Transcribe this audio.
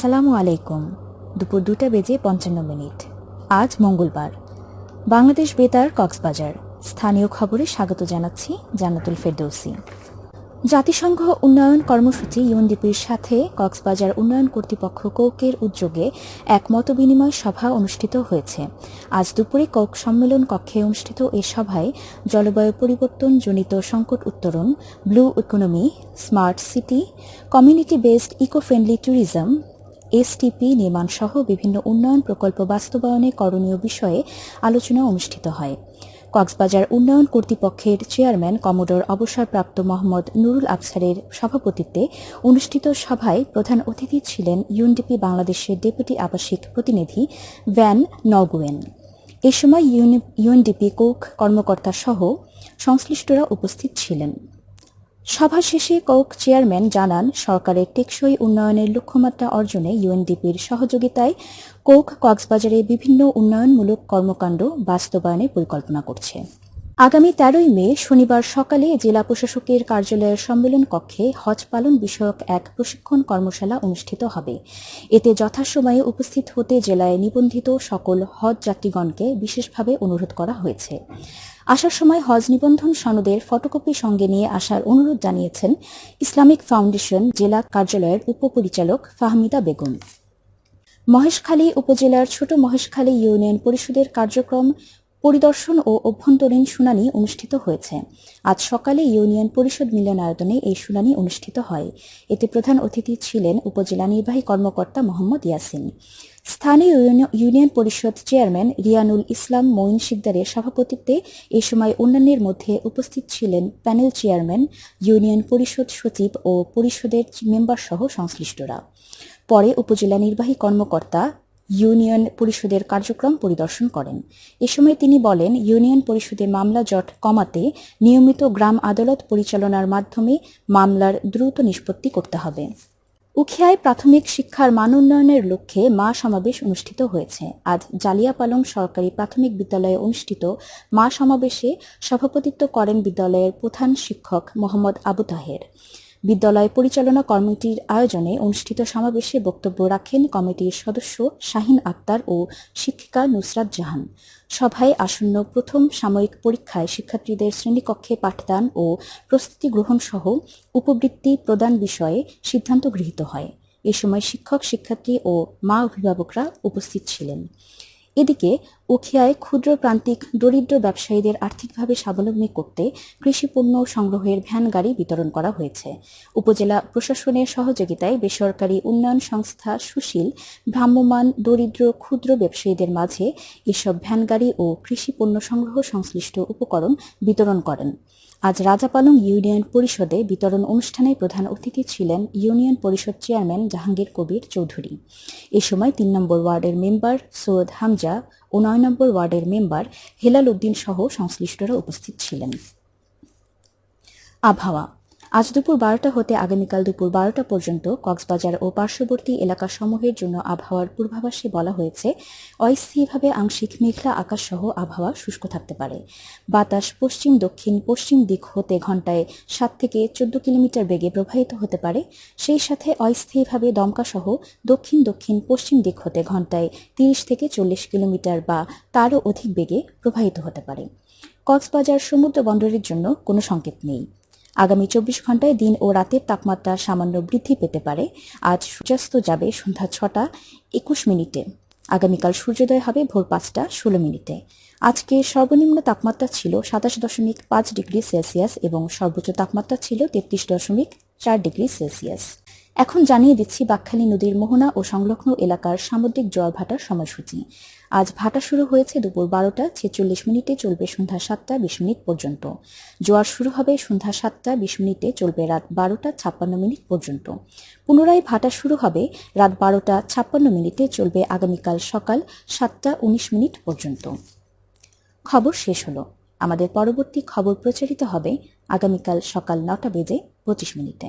আসসালামু আলাইকুম। দুপুর দুটা বেজে পঞ্চান্ন মিনিট। আজ মঙ্গলবার। বাংলাদেশ বেতার কক্সবাজার। স্থানীয় খবরে স্বাগত জানাচ্ছি জান্নাতুল ফেরদৌসি। জাতিসংঘ উন্নয়ন কর্মসূচি ইউএনডিপির সাথে কক্সবাজার উন্নয়ন কর্তৃপক্ষ কৌকের উদ্যোগে এক মতবিনিময় সভা অনুষ্ঠিত হয়েছে। আজ দুপুরে কৌক সম্মেলন কক্ষে অনুষ্ঠিত এ সভায় জলবায়ু পরিবর্তন জনিত সংকট উত্তরণ, blue economy, smart city, community based eco friendly tourism STP নির্মাণ সহ বিভিন্ন উন্নয়ন প্রকল্প বাস্তবায়নে করণীয় বিষয়ে আলোচনা অনুষ্ঠিত হয়। কক্সবাজার উন্নয়ন কর্তৃপক্ষের চেয়ারম্যান কমোডোর অবসরপ্রাপ্ত মোহাম্মদ নুরুল আফসারের সভাপতিত্বে অনুষ্ঠিত সভায় প্রধান অতিথি ছিলেন ইউএনডিপি বাংলাদেশের ডেপুটি আবাসিক প্রতিনিধি ভ্যান নগুয়েন এ সময় ইউএনডিপি কোক কর্মকর্তা সহ সংশ্লিষ্টরা উপস্থিত ছিলেন। সভা শেষে কোক চেয়ারম্যান জানান, সরকারের টেকসই উন্নয়নের লক্ষ্যমাত্রা অর্জনে ইউএনডিপির সহযোগিতায় কোক কক্সবাজারে বিভিন্ন উন্নয়নমূলক কর্মকাণ্ড বাস্তবায়নের পরিকল্পনা করছে। আগামী তেরোই মে, শনিবার সকালে জেলা প্রশাসকের কার্যালয়ের সম্মেলন কক্ষে হজ পালন বিষয়ক এক প্রশিক্ষণ কর্মশালা অনুষ্ঠিত হবে। এতে যথাসময়ে উপস্থিত হতে জেলায় নিবন্ধিত সকল হজ যাত্রীগণকে বিশেষভাবে অনুরোধ করা হয়েছে। আসার সময় হজ নিবন্ধন সনদের ফটোকপি সঙ্গে নিয়ে আসার অনুরোধ জানিয়েছেন ইসলামিক ফাউন্ডেশন জেলা কার্যালয়ের উপপরিচালক ফাহমিদা বেগম। মহেশখালী উপজেলার ছোট মহেশখালী ইউনিয়ন পরিষদের কার্যক্রম পরিদর্শন ও অভ্যন্তরীণ শুনানি অনুষ্ঠিত হয়েছে। আজ সকালে ইউনিয়ন পরিষদ মিলনায়তনে এই শুনানি অনুষ্ঠিত হয়। এতে প্রধান অতিথি ছিলেন উপজেলা নির্বাহী কর্মকর্তা মোহাম্মদ ইয়াসিন। স্থানীয় ইউনিয়ন পরিষদ চেয়ারম্যান রিয়ানুল ইসলাম মঈন শিকদারের সভাপতিত্বে এ সময় অন্যান্যের মধ্যে উপস্থিত ছিলেন প্যানেল চেয়ারম্যান, ইউনিয়ন পরিষদ সচিব ও পরিষদের মেম্বার সহ সংশ্লিষ্টরা। পরে উপজেলা নির্বাহী কর্মকর্তা ইউনিয়ন পরিষদের কার্যক্রম পরিদর্শন করেন। এ সময় তিনি বলেন, ইউনিয়ন পরিষদে মামলা জট কমাতে নিয়মিত গ্রাম আদালত পরিচালনার মাধ্যমে মামলার দ্রুত নিষ্পত্তি করতে হবে। উখিয়ায় প্রাথমিক শিক্ষার মান উন্নয়নের লক্ষ্যে মা সমাবেশ অনুষ্ঠিত হয়েছে। আজ জালিয়াপালং সরকারি প্রাথমিক বিদ্যালয়ে অনুষ্ঠিত মা সমাবেশে সভাপতিত্ব করেন বিদ্যালয়ের প্রধান শিক্ষক মোহাম্মদ আবু তাহের। বিদ্যালয় পরিচালনা কমিটির আয়োজনে অনুষ্ঠিত সমাবেশে বক্তব্য রাখেন কমিটির সদস্য শাহিন আক্তার ও শিক্ষিকা নুসরাত জাহান। সভায় আসন্ন প্রথম সাময়িক পরীক্ষায় শিক্ষার্থীদের শ্রেণীকক্ষে পাঠদান ও প্রস্তুতি গ্রহণ সহ উপবৃত্তি প্রদান বিষয়ে সিদ্ধান্ত গৃহীত হয়। এ সময় শিক্ষক, শিক্ষার্থী ও মা অভিভাবকরা উপস্থিত ছিলেন। এদিকে উখিয়ায় ক্ষুদ্র প্রান্তিক দরিদ্র ব্যবসায়ীদের আর্থিকভাবে স্বাবলম্বী করতে কৃষিপণ্য সংগ্রহের ভ্যান গাড়ি বিতরণ করা হয়েছে। উপজেলা প্রশাসনের সহযোগিতায় বেসরকারি উন্নয়ন সংস্থা সুশীল ভ্রাম্যমান দরিদ্র ক্ষুদ্র ব্যবসায়ীদের মাঝে এসব ভ্যান গাড়ি ও কৃষিপণ্য সংগ্রহ সংশ্লিষ্ট উপকরণ বিতরণ করেন। আজ রাজাপালং ইউনিয়ন পরিষদে বিতরণ অনুষ্ঠানে প্রধান অতিথি ছিলেন ইউনিয়ন পরিষদ চেয়ারম্যান জাহাঙ্গীর কবির চৌধুরী। এ সময় তিন নম্বর ওয়ার্ডের মেম্বার সৈয়দ হামজা ও নয় নম্বর ওয়ার্ডের মেম্বার হেলাল উদ্দিন সহ সংশ্লিষ্টরা উপস্থিত ছিলেন। আবহাওয়া আজ দুপুর বারোটা হতে আগামীকাল দুপুর বারোটা পর্যন্ত কক্সবাজার ও পার্শ্ববর্তী এলাকাসমূহের জন্য আবহাওয়ার পূর্বাভাসে বলা হয়েছে, অস্থায়ীভাবে আংশিক মেঘলা আকাশ সহ আবহাওয়া শুষ্ক থাকতে পারে। বাতাস পশ্চিম, দক্ষিণ, পশ্চিম দিক হতে ঘন্টায় সাত থেকে চোদ্দ কিলোমিটার বেগে প্রবাহিত হতে পারে। সেই সাথে অস্থায়ীভাবে দমকা সহ দক্ষিণ দক্ষিণ, পশ্চিম দিক হতে ঘন্টায় তিরিশ থেকে চল্লিশ কিলোমিটার বা তারও অধিক বেগে প্রবাহিত হতে পারে। কক্সবাজার সমুদ্র বন্দরের জন্য কোনো সংকেত নেই। আগামী চব্বিশ ঘন্টায় দিন ও রাতের তাপমাত্রা সামান্য বৃদ্ধি পেতে পারে। আজ সূর্যাস্ত যাবে সন্ধ্যা ছটা একুশ মিনিটে। আগামীকাল সূর্যোদয় হবে ভোর পাঁচটা ষোলো মিনিটে। আজকে সর্বনিম্ন তাপমাত্রা ছিল সাতাশ দশমিক পাঁচ ডিগ্রি সেলসিয়াস এবং সর্বোচ্চ তাপমাত্রা ছিল তেত্রিশ দশমিক চার ডিগ্রি সেলসিয়াস। এখন জানিয়ে দিচ্ছি বাকখালী নদীর মোহনা ও সংলগ্ন এলাকার সামুদ্রিক জল ভাটার সময়সূচি। আজ ভাটা শুরু হয়েছে দুপুর বারোটা ছেচল্লিশ মিনিটে চলবে সন্ধ্যা সাতটা বিশ মিনিট পর্যন্ত। জোয়ার শুরু হবে সন্ধ্যা সাতটা বিশ মিনিটে চলবে রাত বারোটা ছাপ্পান্ন মিনিট পর্যন্ত। পুনরায় ভাটা শুরু হবে রাত বারোটা ছাপ্পান্ন মিনিটে চলবে আগামীকাল সকাল সাতটা উনিশ মিনিট পর্যন্ত। খবর শেষ হলো। আমাদের পরবর্তী খবর প্রচারিত হবে আগামীকাল সকাল নটা বেজে পঁচিশ মিনিটে।